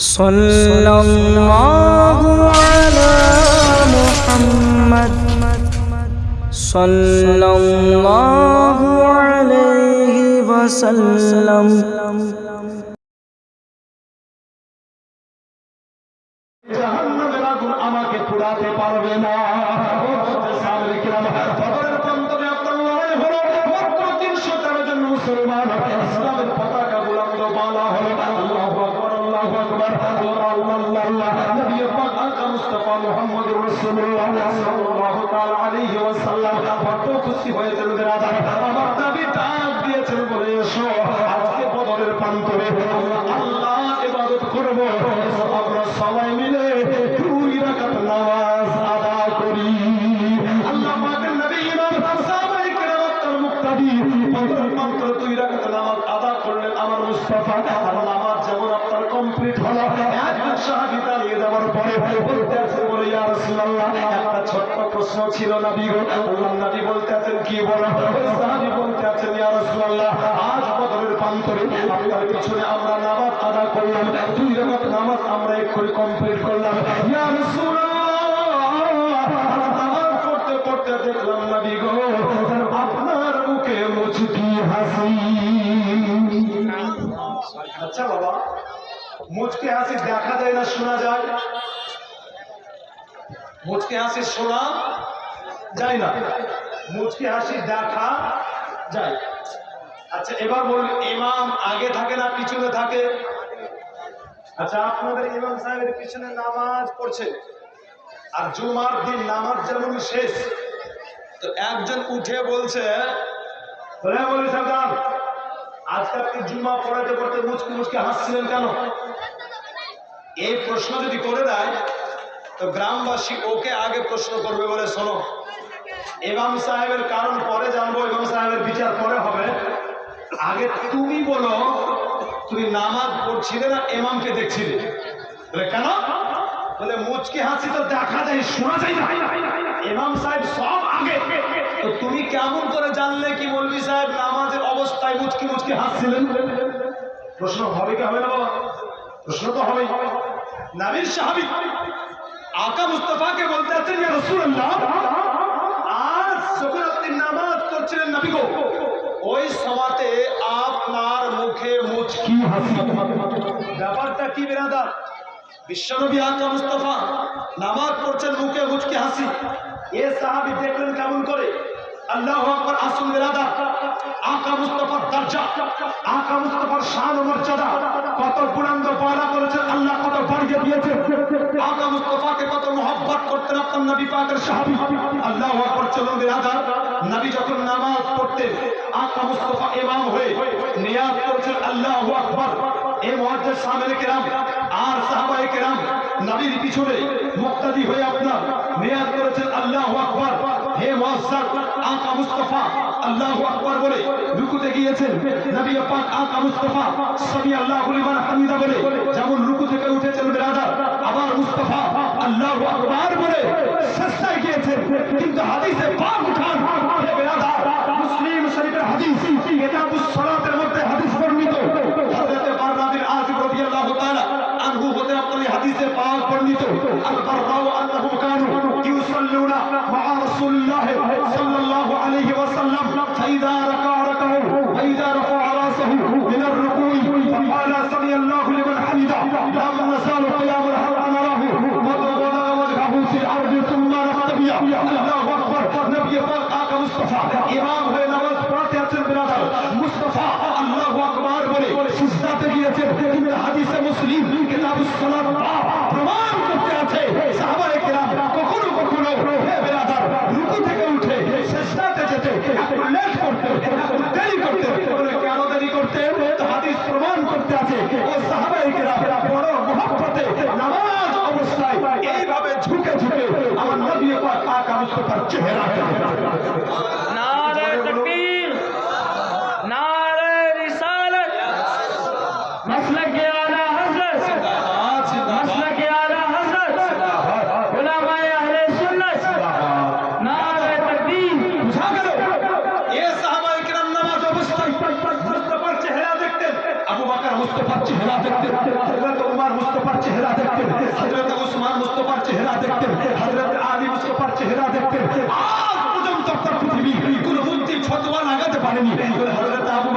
صلی اللہ علی محمد صلی اللہ علیہ وسلم. সাল্লাল্লাহু তাআলা বড় খুশি হয়েছেন আমার নবী ডাক দিয়েছেন বলে এসো, আজকে বদরের প্রান্তরে আল্লাহ ইবাদত করব। আমরা সবাই মিলে দুই রাকাত নামাজ আদা করি। আল্লাহ নবী ইমাম সাহাবায়ে কেরাম তার মুক্তাদি বদরের প্রান্তরে দুই রাকাত নামাজ আদা করলেন আমার মুস্তাফা। আর নামাজ যেমন আপনার কমপ্লিট হলো, একজন সাহাবী দাঁড়িয়ে যাওয়ার পরে বলতে আছে বলে, ইয়া রাসূলুল্লাহ একটা ছোট্ট প্রশ্ন ছিল নবী গো। আল্লাহ নবী বলতে আছেন কি বলো? সাহাবী বলতে আছেন, ইয়া রাসূলুল্লাহ, আজ বদরের প্রান্তরে আপনার পিছনে আমরা নামাজ আদা করলাম, দুই রাকাত নামাজ আমরা এক্ষুনি কমপ্লিট করলাম। ইয়া রাসূলুল্লাহ পড়তে পড়তে দেখলাম নবী গো, আপনার মুখে মুচকি হাসি। আচ্ছা বাবা, মুচকি হাসি দেখা যায় না, শোনা যায়? মুচকি হাসি শোনা যায় না। মুচকি হাসি দেখা যায় আচ্ছা এবার বলুন ইমাম আগে থাকে না পিছনে থাকে? আচ্ছা আপনাদের ইমাম সাহেবের পিছনে নামাজ পড়ছে। আর জুমার দিন নামাজ যেমন শেষ তো একজন উঠে বলছে "হ্যাঁ, আজকে আপনি জুমা পড়াতে পড়তে মুচকি মুচকি হাসছিলেন কেন? এই প্রশ্ন যদি করে দেয় তো গ্রামবাসী ওকে আগে প্রশ্ন করবে বলে, শোনো, ইমাম সাহেবের কারণ পরে জানব, ইমাম সাহেবের বিচার পরে হবে। আগে তুমি বলো, তুমি নামাজ পড়ছিলে না ইমামকে দেখছিলে? কেন? বলে, মুচকি হাসি তো দেখা যায়, শোনা যায় না। ইমাম সাহেব সব আগে। তো তুমি কেমন করে জানলে কি মৌলভী সাহেব নামাজের অবস্থায় মুচকি মুচকি হাসছিলেন? প্রশ্ন হবে কি হবে না বাবা? প্রশ্ন তো হবেই। নাবির সাহাবি আকা মুস্তফাকে বলতে আছেন ইয়া রাসূলুল্লাহ। আজ যখন আপনি নামাজ পড়ছিলেন নবী গো। ওই সময়তে আপনার মুখে মুচকি হাসি। ব্যাপারটা কি বেরাদার? বিশ্বনবী আকা মুস্তফা নামাজ পড়ছেন মুখে মুচকি হাসি। এ সাহাবী দেখলেন কেমন করে? আল্লাহ আকবার আসুন বেরাদা আকা দরজা। আকা মুস্তফার শান ও মর্যাদা। কত আল্লাহ কত বাড়িয়ে আকা মুস্তফাকে কত মোহব্বত করতেন নবী পাকের সাহাবী। আল্লাহ আকবার, চলুন নবী যখন নামাজ আকা মুস্তফা ইমাম হয়ে কিরাম আর সাহাবায়ে কিরাম নবীর পিছনে মুক্তাদি হয়ে আপনার নিয়াজ করেছেন, আল্লাহু আকবার। হে মুআজ্জাজ আকা মুস্তাফা আল্লাহু আকবার বলে রুকুতে গিয়েছেন নবী পাক আকা মুস্তাফা সামি আল্লাহু লিমান হামিদা বলে যেমন রুকু থেকে উঠেছেন বিরাদার আবার মুস্তাফা আল্লাহু আকবার বলে সাজদায় গিয়েছেন। কিন্তু হাদিসে পাক উঠান, হে বিরাদার মুসলিম শরীফের হাদিস, কিতাবুস সালাতের মধ্যে হাদিস বর্ণিত। হযরত বাররা বিন আযিব রাদিয়াল্লাহু তাআলা আনহু হতে আপনার এই হাদিসে পাক বর্ণিত। আল বাররাউ আন্নাহুম কানু ইউসাল্লুনা মা রাসূলিল্লাহ সাল্লাল্লাহু আলাইহি ওয়াসাল্লাম 这牌打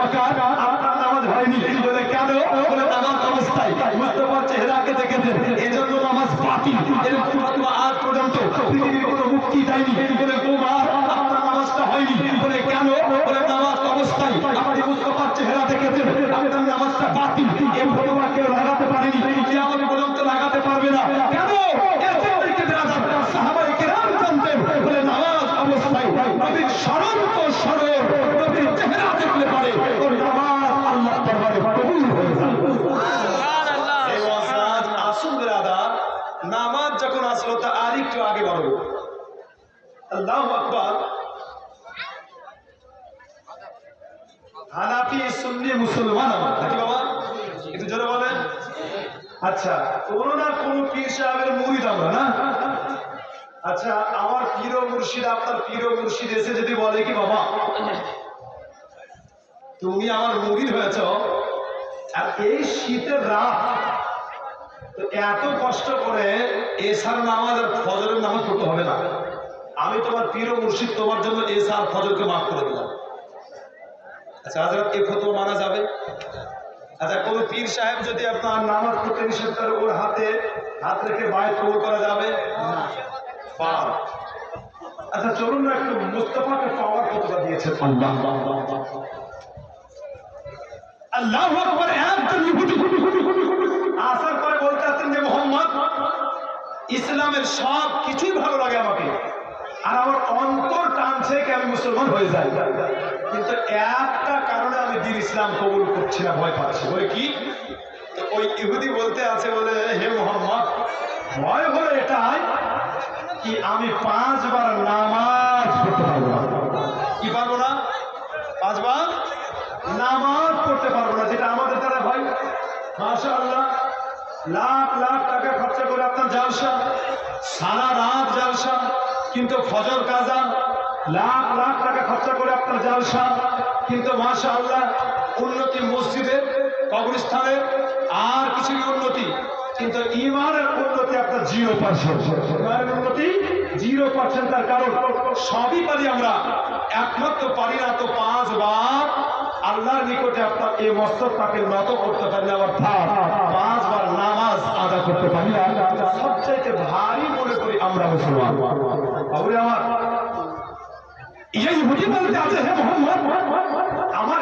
বকর আপনার নামাজ হয়নি। বলে কেন? বলে নামাজ অবস্থায় আজ পর্যন্ত। পৃথিবীর কোনো মুক্তি দেয়নি বলে গোমার আপনার নামাজটা হয়নি বলে কেন বলে নামাজ অবস্থায় আপনি মুস্তফার চেহারা দেখেছেন আপনার নামাজটা বাতিল এই ফতোয়া কেউ লাগাতে পারেনি কিয়ামত পর্যন্ত লাগাতে পারবে না কেন এর থেকে বেরাদার সাহাবায়ে কেরাম জানতেন বলে নামাজ অবস্থায় নবীর স্মরণ তো স্মরণ নবীর চেহারা দেখলে পারে ওর নামাজ আল্লাহর দরবারে কবুল হয়ে যায় এই ওয়াজ আসুন বেরাদার নামাজ যখন আসলো তা আর একটু আগে বাড়বো আল্লাহু আকবার। হানাফি, সুন্নি, মুসলমান নাকি বাবা? একটু জোরে বলেন। আচ্ছা কোন না কোন পীর সাহেবের মুরিদ আমরা না? আচ্ছা আমার পীর মুর্শিদ, আপনার পীর মুর্শিদ এসে যদি বলে কি বাবা? তুমি আমার মুরিদ হয়েছ। আর এই শীতের রাত এত কষ্ট করে এসার নামাজ আর ফজরের নামাজ পড়তে হবে না আমি তোমার পীর মুর্শিদ তোমার জন্য এসার ফজরকে মাফ করে দিলাম আচ্ছা হাজরত এ ফতোয়া মানা যাবে আচ্ছা কোন পীর সাহেব যদি আপনার নামাজ পড়তে নিষেধ করে ওর হাতে হাত রেখে বাইরে কবর করা যাবে আচ্ছা চলুন না একটু মুস্তফাকে পাওয়ার কতটা দিয়েছে আল্লাহ আসার পরে বলতে আছেন যে মোহাম্মদ ইসলামের সব কিছুই ভালো লাগে আমাকে। আর আমার অন্তর টানছে কি আমি মুসলমান হয়ে যাই। কিন্তু একটা কারণে আমি দিন ইসলাম কবুল করছি না, ভয় পাচ্ছি। বলে কি? ওই ইহুদি বলতে আছে বলে, হে মোহাম্মদ, ভয় হলো এটাই কি আমি পাঁচবার নামাজ পড়তে পারব না। কি পারব না? পাঁচবার নামাজ পড়তে পারব না, যেটা আমাদের দ্বারা ভাই মাশা আল্লাহ লাখ লাখ টাকা খরচা করে আপনার জালসা। সারা রাত জালসা, কিন্তু ফজর কাজা লাখ লাখ টাকা খরচা করে আপনার জালসা। কিন্তু মাশা আল্লাহ উন্নতি মসজিদের, কবরস্থানের আর কিছুই উন্নতি, কিন্তু ইমানের উন্নতি আপনার জিরো পার্সেন্ট ইমানের উন্নতি জিরো পার্সেন্ট তার কারণ সবই পারি আমরা। একমাত্র পারি না তো পাঁচবার আল্লাহর নিকটে আপনার এই মস্তক তাকে নত করতে পারি আবার পাঁচবার নামাজ আদা করতে পারি না সবচাইতে ভারী মনে করি আমরা মুসলমান। আমার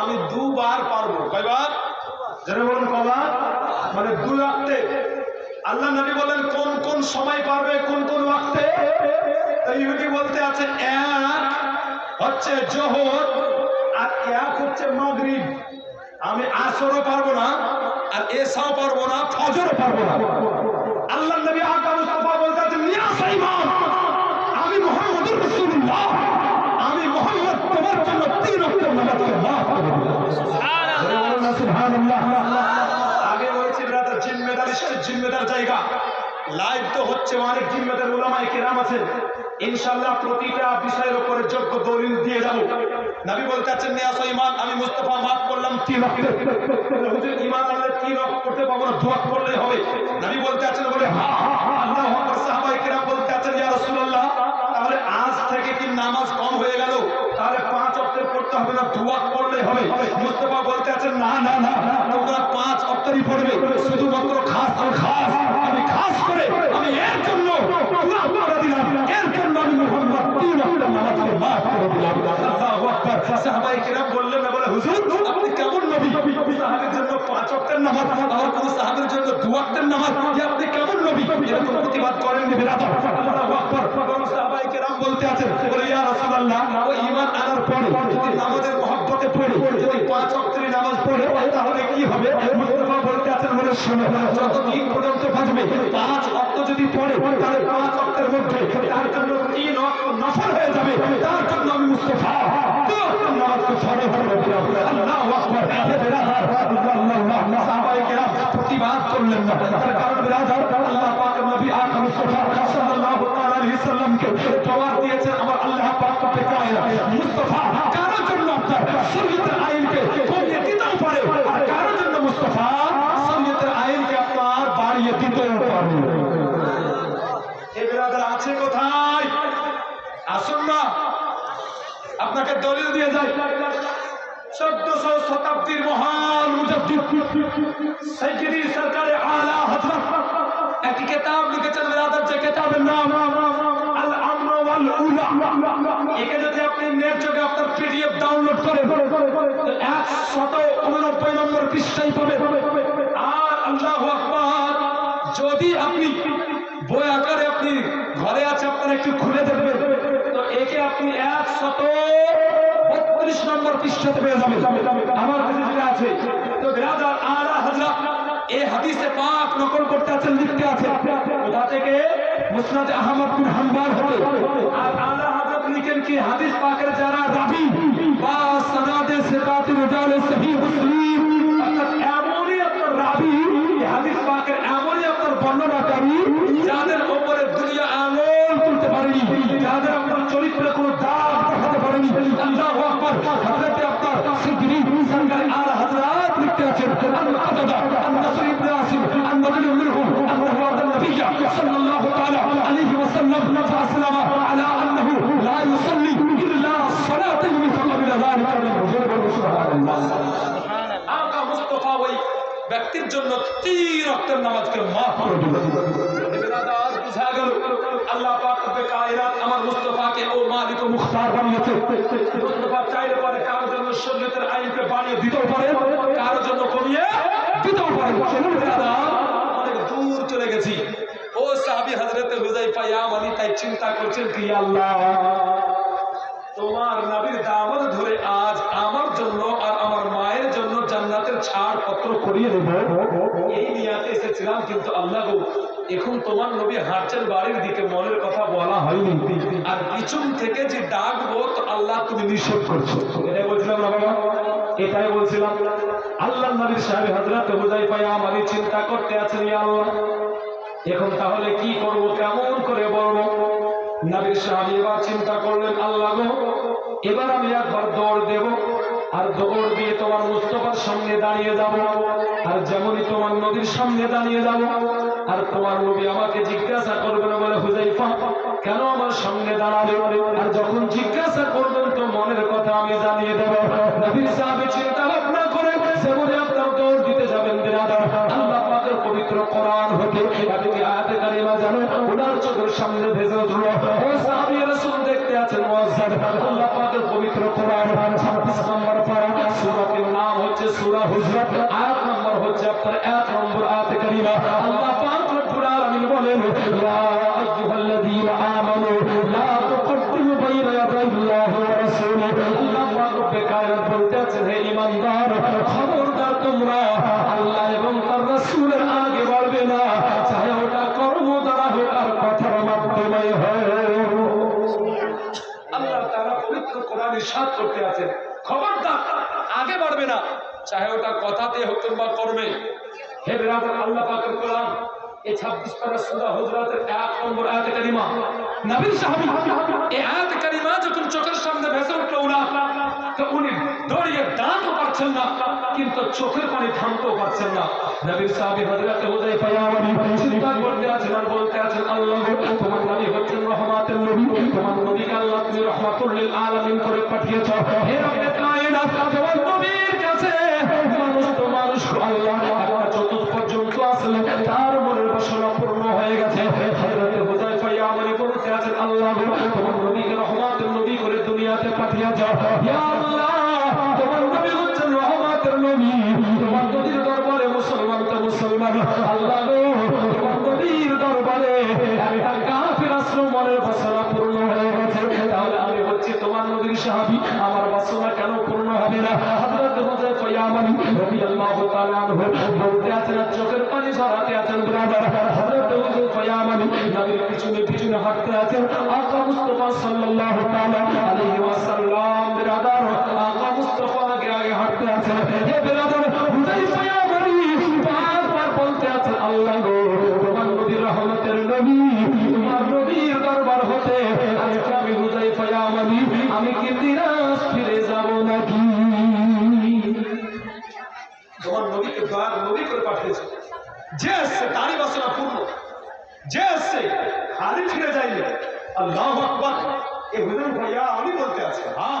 আমি দুবার পারব। কয়বার? যারা বলেন, কবার? মানে দু রাখতে আল্লাহ নবী বলেন, কোন কোন সময় ইহুদি বলতে আছে এক হচ্ছে জোহর আর এক হচ্ছে মাগরিব। আমি আসরও পারব না আর এসাও পারব না ফজরও পারব না। আল্লাহ নবী আকা মুস্তাফা বলতে আছেন ইয়া সাইমান আমি মুহাম্মদুর রাসূলুল্লাহ। আমি মুহাম্মদ তোমার জন্য তিন নামাজকে মাফ করে দিলাম সুবহানাল্লাহ। আগে বলেছি ব্রাদার জিম্মেদার স্টেট জিম্মেদার জায়গা। লাইভ তো হচ্ছে অনেক জিম্মেদার ওলামায়ে কেরাম আছে। ইনশাআল্লাহ প্রতিটা বিষয়ের উপরে যোগ্য দলিল দিয়ে যাব। নবী বলতে আছেন নিয়াস ইমান আমি মুস্তাফা মাফ করলাম তিন হুজুর ইমান আনলে তিন করতে পাবো না, দু ওয়াক্ত করলেই হবে। নবী বলতে আছেন, বলে আল্লাহু আকবার। সাহাবায়ে কেরাম বলতে আছেন, ইয়া রাসূলুল্লাহ, তাহলে আজ থেকে কি নামাজ কম হয়ে গেল? তাহলে পাঁচ পড়তে হবে না, দু ওয়াক্ত পড়লেই হবে। মুস্তাফা বলতে আছেন, না না না তোমরা পাঁচ অক্টেরই পড়বে। শুধুমাত্র খাস আর খাস আমি খাস করে আমি এর জন্য দু ওয়াক্ত করে দিলাম এর জন্য আমি মুহাম্মদ তিন ওয়াক্তের নামাজকে মাফ করে দিলাম আল্লাহু আকবার সাহাবায়ে কেরাম বললেন না বলে হুজুর আপনি কেমন নবী সাহাবের জন্য পাঁচ ওয়াক্তের নামাজ আর কোন সাহাবের জন্য দু ওয়াক্তের নামাজ যে আপনি কেমন নবী এরকম প্রতিবাদ করেন আকবার বলতে আছেন বলে, ইয়া রাসূলুল্লাহ, ও ঈমান আনার পরে যদি নামাজের মহব্বতে পড়ে, যদি পাঁচ ওয়াক্তের নামাজ পড়ে, তাহলে কি হবে? মুস্তাফা বলতে আছেন বলে, শুনো যতদিন পর্যন্ত বাঁচবে, পাঁচ ওয়াক্ত যদি পড়ে, তাহলে পাঁচ ওয়াক্তের মধ্যে তার জন্য তিন ওয়াক্ত নফল হয়ে যাবে। তার জন্য আমি মুস্তাফা। ওয়াক্তের নামাজকে ফরজ করে দিলাম আল্লাহু আকবার। আল্লাহ সাহাবায়ে কেরাম প্রতিবাদ করলেন না। কারণ আল্লাহ পাক নবী আকা মুস্তাফা সাল্লাল্লাহু আলাইহি আলামিনকে জবাব দিয়েছেন, আমার আল্লাহ পাক রব্বে কায়নাত মুস্তাফা, কারোর জন্য আপনার শরীয়তের আইনকে কমিয়ে দিতেও পারে, আর কারোর জন্য মুস্তাফা, শরীয়তের আইনকে আপনার বাড়িয়ে দিতেও পারে। এ বেরাদার আছে কোথায়? আসুন না। আপনাকে দলিল দিয়ে যাই। চোদ্দশো শতাব্দীর মহান মুজাদ্দিদ সরকারে আলা হযরত একটি কিতাব লিখেছেন বেরাদার যে কিতাবের নাম একে যদি আপনি নেট আপনার পিডিএফ ডাউনলোড করেন তো একশত উননব্বই নম্বর আর যদি আপনি বই আকারে আপনি ঘরে আছে, আপনারা একটু খুলে দেখবেন। তো একে আপনি একশত বত্রিশ নম্বর পৃষ্ঠাতে পেয়ে যাবেন। আমার আছে, তো হযরত এই হাদিসে পাক নকল করতে আছেন লিখতে আছে কোথা থেকে মুসনাদ আহমদ বিন হাম্বল হতে আর আলা হযরত লিখেন কি হাদিস পাকের যারা রাবি বা সনাদে সিকাত রিজালে সহিহ মুসলিম আকা মুস্তাফা ওই ব্যক্তির জন্য তিন রক্তের নামাজকে মাফ করে দিল। কারোর জন্য অনেক দূর চলে গেছি। ও সাহাবী হযরতে হুযাইফা ইয়ামানি তাই চিন্তা করছেন তোমার নবীর দামত ধরে আজ করিয়ে দেব। এই নিয়াতে এসেছিলাম, কিন্তু আল্লাহ এখন তোমার নবী হাঁটছেন বাড়ির দিকে মনের কথা বলা হয়নি। আর পিছন থেকে যে ডাকবো তো আল্লাহ তুমি নিষেধ করছ। এটাই বলছিলাম বাবা? এটাই বলছিলাম। আল্লাহ নবীর সাহেব হাজরাত হুজাইফা আমারই চিন্তা করতে আছেন আল্লাহ। এখন তাহলে কি করব, কেমন করে বলব? নবীর সাহাবী এবার চিন্তা করলেন, আল্লাহ এবার আমি একবার দৌড় দেব। আর দৌড় দিয়ে তোমার মুস্তফার সামনে দাঁড়িয়ে যাব, আর যেমনই তোমার নদীর সামনে দাঁড়িয়ে যাব, আর তোমার নবী আমাকে জিজ্ঞাসা করবেন, বলে, হুজাইফা, কেন আমার সামনে দাঁড়াবে আর যখন জিজ্ঞাসা করবেন, তো মনের কথা আমি জানিয়ে দেব। নবীর সাহেব চিন্তা ভাবনা করে আপনার আল্লাহ তারা পবিত্র কোরআন ইসাদ করতে আছেন। খবরদার, আগে বাড়বে না। চাহে ওটা কথাতে হোক কিংবা কর্মে হে বেরাদার, আল্লাহ পাকের কোরআন, এ ছাব্বিশ পারা সুদা হজরাতের এক নম্বর আয়াতে কারিমা। নবীর সাহাবী, এই আয়াতে কারিমা যখন চোখের সামনে ভেসে উঠল উনা তো উনি দৌড়িয়ে দাঁড়াতে পারছেন না, কিন্তু চোখের পানি থামতেও পারছেন না। নবীর সাহাবী হযরত হুযাইফা ইয়ামানি চিন্তা করতে আছেন আর বলতে আছেন, আল্লাহ তোমার নবী হচ্ছেন রহমাতের নবী, তোমার নবীকে আল্লাহ তুমি রহমাতুল লিল আলামিন করে পাঠিয়েছ। হে রব্বে কায়নাত, তোমার নবীর কাছে মানুষ তো মানুষ আল্লাহ দুনিয়াতে পাঠিয়েছ ইয়া আল্লাহ তোমার নবী হচ্ছেন রহমাতের নবী কি দিনাজ ফিরে যাব নাকি? তোমার নবীকে দয়ার নবী করে পাঠিয়েছে। যে আসছে তারই বাসনা পূর্ণ। যে আসছে খালি ফিরে যায়নি আল্লাহ হ্যাঁ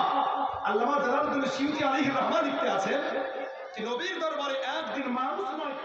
একদিন মানুষ নয়